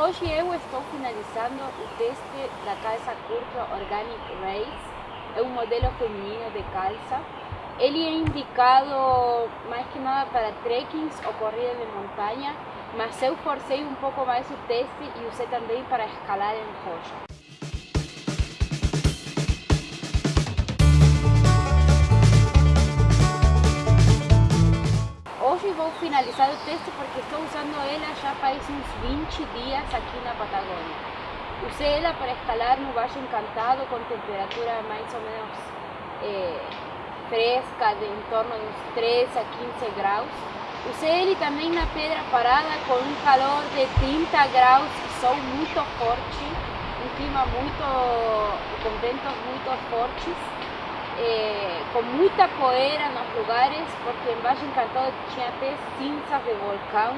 Hoje eu estou finalizando o teste da calça curta Organic Race. É um modelo feminino de calça. Ele é indicado mais que nada para trekkings ou corrida de montanha, mas eu forcei um pouco mais o teste e usei também para escalar em rocha. O teste porque estou usando ela já faz uns 20 dias aqui na Patagônia. Usei ela para escalar no Baixo Encantado com temperatura mais ou menos é, fresca, de em torno de uns 13 a 15 graus. Usei ele também na Pedra Parada com um calor de 30 graus sol muito forte, um clima muito, com ventos muito fortes eh, com muita poeira nos lugares, porque embaixo Encantado tinha até cinzas de vulcão.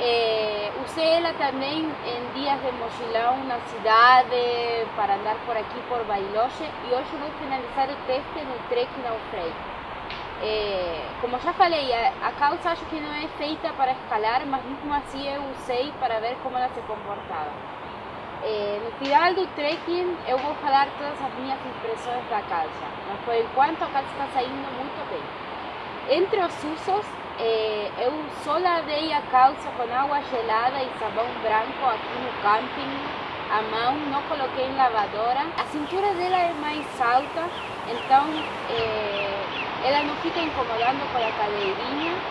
Eh, usei ela também em dias de mochilão na cidade, para andar por aqui por Bailoche, e hoje vou finalizar o teste no trekking ao freio. Eh, como já falei, a, a calça acho que não é feita para escalar, mas mesmo assim eu usei para ver como ela se comportava. Eh, no final do trekking eu vou falar todas as minhas impressões da calça, mas por enquanto a calça está saindo muito bem. Entre os usos, eh, eu só lavei a calça com água gelada e sabão branco aqui no camping, a mão, não coloquei em lavadora. A cintura dela é mais alta, então eh, ela não fica incomodando com a cadeirinha.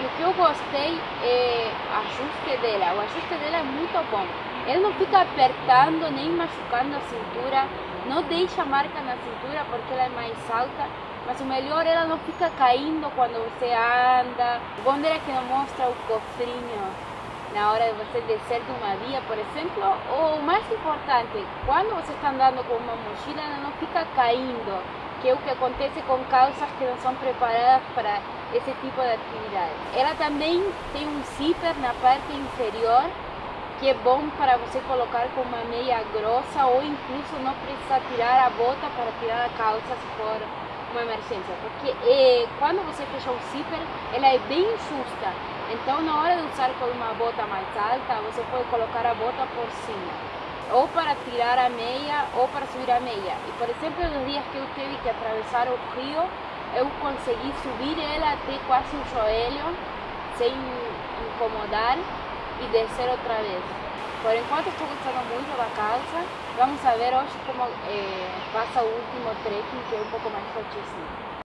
E o que eu gostei é o ajuste dela, o ajuste dela é muito bom. Ele não fica apertando nem machucando a cintura, não deixa marca na cintura porque ela é mais alta, mas o melhor ela não fica caindo quando você anda. O bom dela é que não mostra o cofrinho na hora de você descer de uma via, por exemplo. Ou o mais importante, quando você está andando com uma mochila, ela não fica caindo, que é o que acontece com calças que não são preparadas para esse tipo de atividade. Ela também tem um zíper na parte inferior que é bom para você colocar com uma meia grossa ou incluso não precisa tirar a bota para tirar a calça se for uma emergência, porque eh, quando você fecha o zíper, ela é bem justa, então na hora de usar com uma bota mais alta, você pode colocar a bota por cima, ou para tirar a meia ou para subir a meia. E por exemplo, nos dias que eu tive que atravessar o rio, eu consegui subir ela até quase o joelho, sem incomodar, e descer outra vez. Por enquanto estou gostando muito da calça. Vamos ver hoje como eh, passa o último trekking, que é um pouco mais fortíssimo.